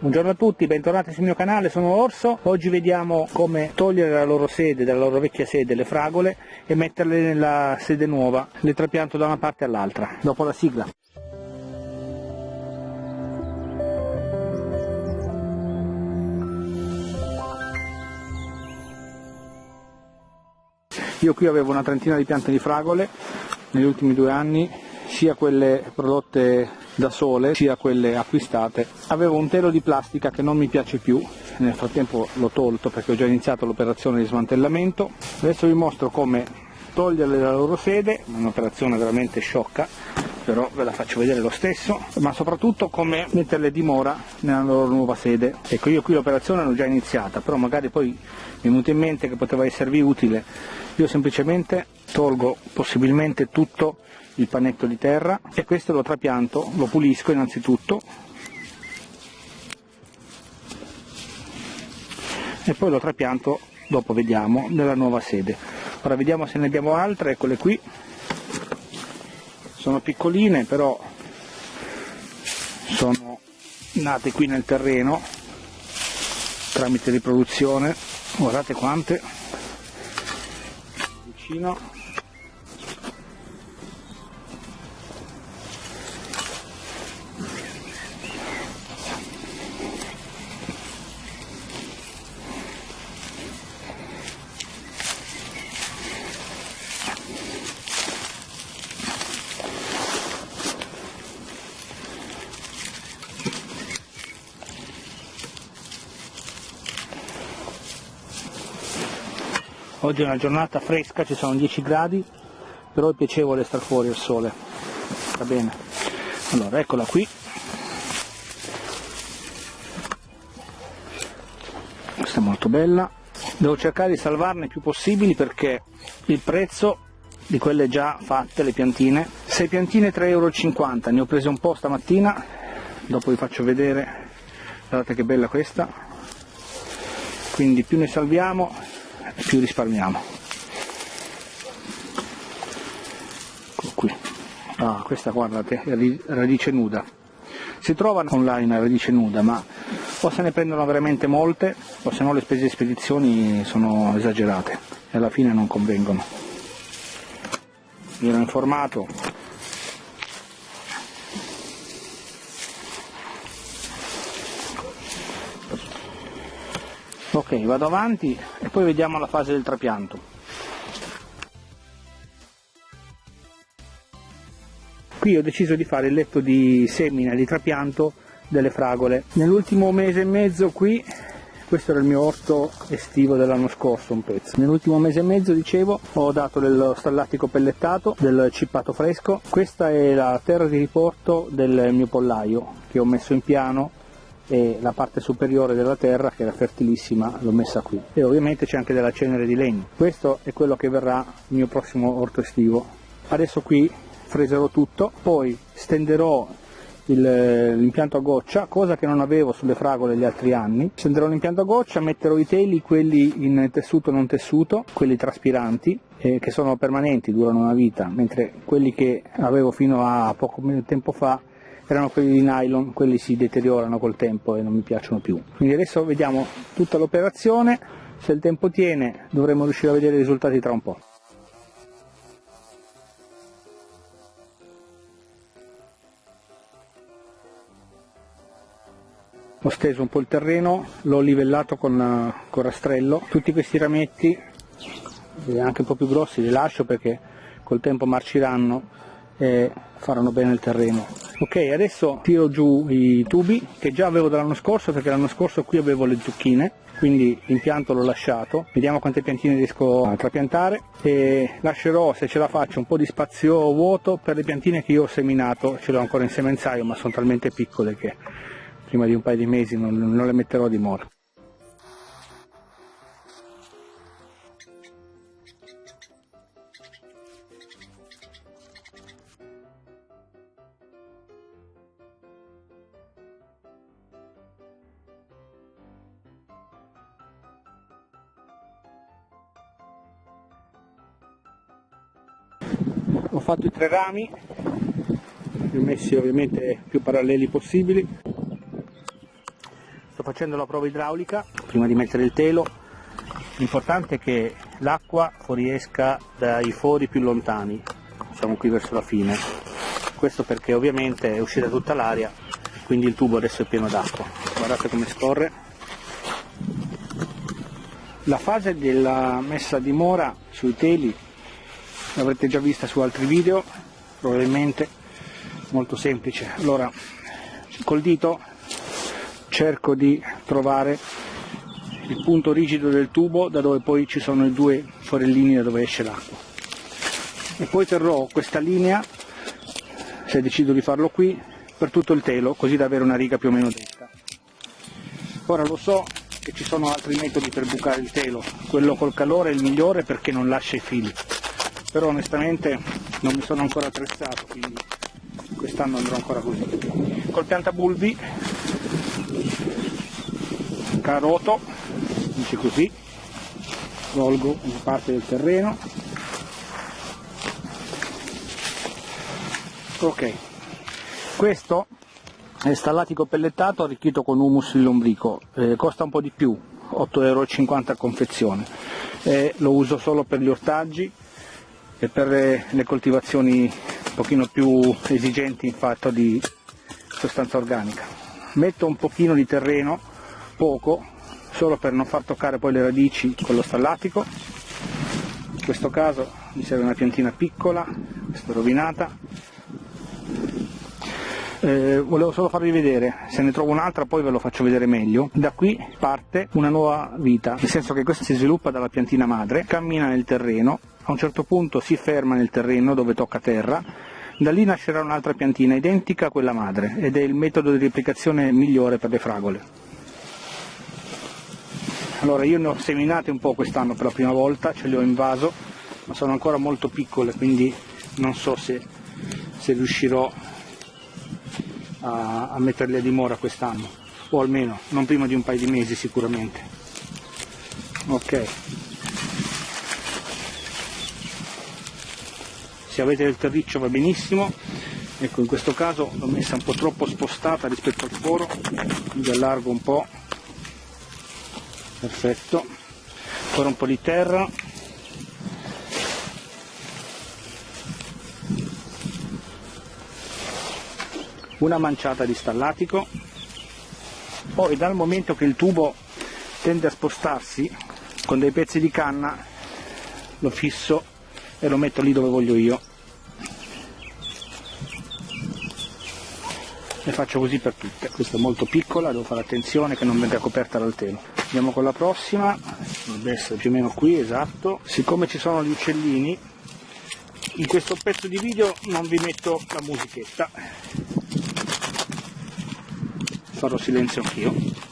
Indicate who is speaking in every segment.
Speaker 1: Buongiorno a tutti, bentornati sul mio canale, sono Orso. Oggi vediamo come togliere la loro sede, dalla loro vecchia sede, le fragole e metterle nella sede nuova. Le trapianto da una parte all'altra. Dopo la sigla. Io qui avevo una trentina di piante di fragole negli ultimi due anni, sia quelle prodotte da sole sia quelle acquistate. Avevo un telo di plastica che non mi piace più, nel frattempo l'ho tolto perché ho già iniziato l'operazione di smantellamento. Adesso vi mostro come toglierle dalla loro sede, un'operazione veramente sciocca, però ve la faccio vedere lo stesso, ma soprattutto come metterle dimora nella loro nuova sede. Ecco, io qui l'operazione l'ho già iniziata, però magari poi mi è venuto in mente che poteva esservi utile. Io semplicemente tolgo possibilmente tutto il panetto di terra e questo lo trapianto, lo pulisco innanzitutto e poi lo trapianto, dopo vediamo, nella nuova sede. Ora vediamo se ne abbiamo altre, eccole qui, sono piccoline però sono nate qui nel terreno tramite riproduzione, guardate quante, vicino Oggi è una giornata fresca, ci sono 10 gradi, però è piacevole star fuori al sole. Va bene. Allora, eccola qui. Questa è molto bella. Devo cercare di salvarne più possibili perché il prezzo di quelle già fatte, le piantine, 6 piantine 3,50 euro, ne ho prese un po' stamattina, dopo vi faccio vedere, guardate che bella questa, quindi più ne salviamo più risparmiamo. Ecco qui. Ah, questa guardate radice nuda. Si trova online radice nuda ma o se ne prendono veramente molte o se no le spese di spedizioni sono esagerate e alla fine non convengono. Mi ero informato ok vado avanti e poi vediamo la fase del trapianto. Qui ho deciso di fare il letto di semina di trapianto delle fragole. Nell'ultimo mese e mezzo qui questo era il mio orto estivo dell'anno scorso un pezzo. Nell'ultimo mese e mezzo dicevo ho dato dello stallatico pellettato del cippato fresco. Questa è la terra di riporto del mio pollaio che ho messo in piano e la parte superiore della terra che era fertilissima l'ho messa qui. E ovviamente c'è anche della cenere di legno. Questo è quello che verrà il mio prossimo orto estivo. Adesso qui freserò tutto poi stenderò l'impianto a goccia, cosa che non avevo sulle fragole gli altri anni. Stenderò l'impianto a goccia, metterò i teli, quelli in tessuto non tessuto, quelli traspiranti, eh, che sono permanenti, durano una vita, mentre quelli che avevo fino a poco tempo fa erano quelli di nylon, quelli si deteriorano col tempo e non mi piacciono più. Quindi adesso vediamo tutta l'operazione, se il tempo tiene dovremo riuscire a vedere i risultati tra un po'. Ho steso un po' il terreno, l'ho livellato con, con rastrello, tutti questi rametti, anche un po' più grossi, li lascio perché col tempo marciranno e faranno bene il terreno. Ok, adesso tiro giù i tubi che già avevo dall'anno scorso perché l'anno scorso qui avevo le zucchine, quindi l'impianto l'ho lasciato, vediamo quante piantine riesco a trapiantare e lascerò se ce la faccio un po' di spazio vuoto per le piantine che io ho seminato, ce l'ho ancora in semenzaio ma sono talmente piccole che prima di un paio di mesi non, non le metterò di mora. Ho fatto i tre rami li ho messi ovviamente più paralleli possibili. Sto facendo la prova idraulica prima di mettere il telo. L'importante è che l'acqua fuoriesca dai fori più lontani siamo qui verso la fine. Questo perché ovviamente è uscita tutta l'aria quindi il tubo adesso è pieno d'acqua. Guardate come scorre. La fase della messa a dimora sui teli l'avrete già vista su altri video probabilmente molto semplice. Allora col dito cerco di trovare il punto rigido del tubo da dove poi ci sono i due forellini da dove esce l'acqua. E poi terrò questa linea se decido di farlo qui per tutto il telo così da avere una riga più o meno dritta ora lo so che ci sono altri metodi per bucare il telo. Quello col calore è il migliore perché non lascia i fili però onestamente non mi sono ancora attrezzato quindi quest'anno andrò ancora così. Col piantabulbi caroto dice così svolgo una parte del terreno. Ok questo è stallatico pellettato arricchito con humus di lombrico. Eh, costa un po' di più 8,50 euro a confezione. Eh, lo uso solo per gli ortaggi e per le, le coltivazioni un pochino più esigenti in fatto di sostanza organica. Metto un pochino di terreno poco solo per non far toccare poi le radici con lo stallatico. In questo caso mi serve una piantina piccola questa rovinata. Eh, volevo solo farvi vedere se ne trovo un'altra poi ve lo faccio vedere meglio. Da qui parte una nuova vita nel senso che questa si sviluppa dalla piantina madre cammina nel terreno a un certo punto si ferma nel terreno dove tocca terra da lì nascerà un'altra piantina identica a quella madre ed è il metodo di replicazione migliore per le fragole allora io ne ho seminate un po' quest'anno per la prima volta, ce le ho in vaso, ma sono ancora molto piccole, quindi non so se, se riuscirò a, a metterle a dimora quest'anno, o almeno non prima di un paio di mesi sicuramente. Ok. Avete del terriccio va benissimo, ecco in questo caso l'ho messa un po' troppo spostata rispetto al foro, quindi allargo un po' perfetto. Ancora un po' di terra. Una manciata di stallatico. Poi dal momento che il tubo tende a spostarsi con dei pezzi di canna lo fisso e lo metto lì dove voglio io e faccio così per tutte. Questa è molto piccola devo fare attenzione che non venga coperta dal telo. Andiamo con la prossima. Dovrebbe essere più o meno qui esatto. Siccome ci sono gli uccellini in questo pezzo di video non vi metto la musichetta. Farò silenzio anch'io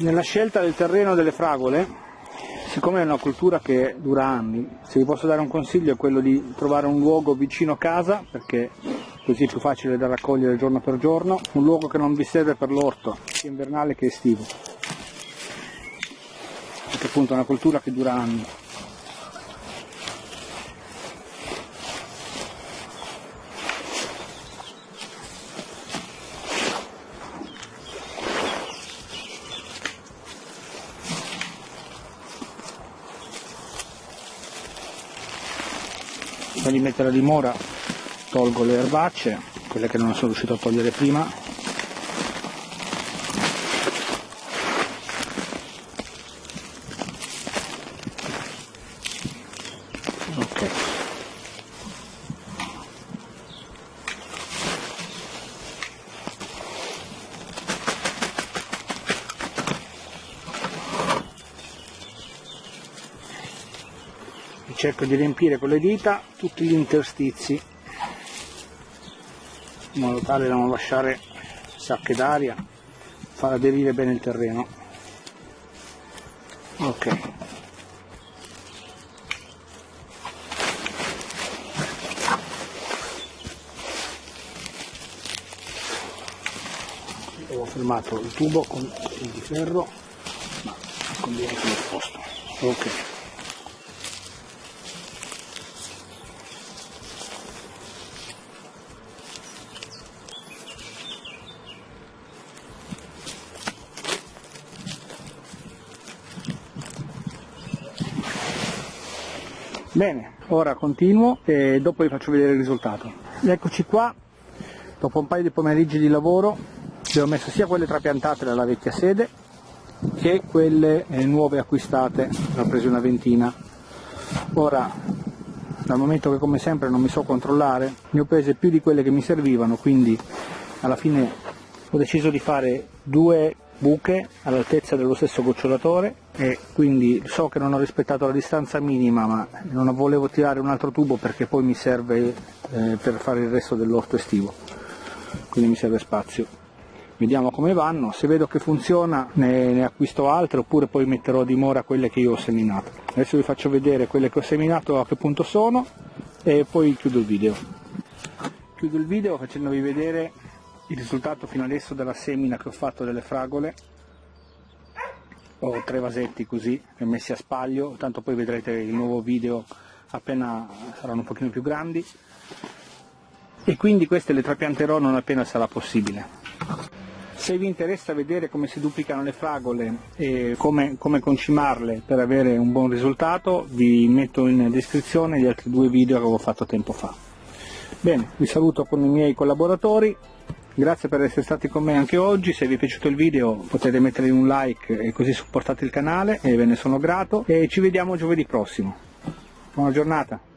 Speaker 1: Nella scelta del terreno delle fragole, siccome è una cultura che dura anni, se vi posso dare un consiglio è quello di trovare un luogo vicino casa, perché così è più facile da raccogliere giorno per giorno, un luogo che non vi serve per l'orto, sia invernale che estivo, perché appunto è una cultura che dura anni. Prima di mettere a dimora tolgo le erbacce quelle che non sono riuscito a togliere prima cerco di riempire con le dita tutti gli interstizi in modo tale da non lasciare sacche d'aria far aderire bene il terreno. Ok. Ho fermato il tubo con il ferro ma conviene che lo posto ok Bene, ora continuo e dopo vi faccio vedere il risultato. Eccoci qua, dopo un paio di pomeriggi di lavoro, ho messo sia quelle trapiantate dalla vecchia sede che quelle eh, nuove acquistate, ne ho preso una ventina. Ora, dal momento che come sempre non mi so controllare, ne ho prese più di quelle che mi servivano, quindi alla fine ho deciso di fare due buche all'altezza dello stesso gocciolatore e quindi so che non ho rispettato la distanza minima ma non volevo tirare un altro tubo perché poi mi serve eh, per fare il resto dell'orto estivo. Quindi mi serve spazio. Vediamo come vanno. Se vedo che funziona ne, ne, acquisto altre oppure poi metterò a dimora quelle che io ho seminato. Adesso vi faccio vedere quelle che ho seminato a che punto sono e poi chiudo il video. Chiudo il video facendovi vedere il risultato fino adesso della semina che ho fatto delle fragole ho tre vasetti così messi a spaglio tanto poi vedrete il nuovo video appena saranno un pochino più grandi. E quindi queste le trapianterò non appena sarà possibile. Se vi interessa vedere come si duplicano le fragole e come, come concimarle per avere un buon risultato vi metto in descrizione gli altri due video che avevo fatto tempo fa. Bene vi saluto con i miei collaboratori Grazie per essere stati con me anche oggi, se vi è piaciuto il video potete mettere un like e così supportate il canale e ve ne sono grato e ci vediamo giovedì prossimo. Buona giornata!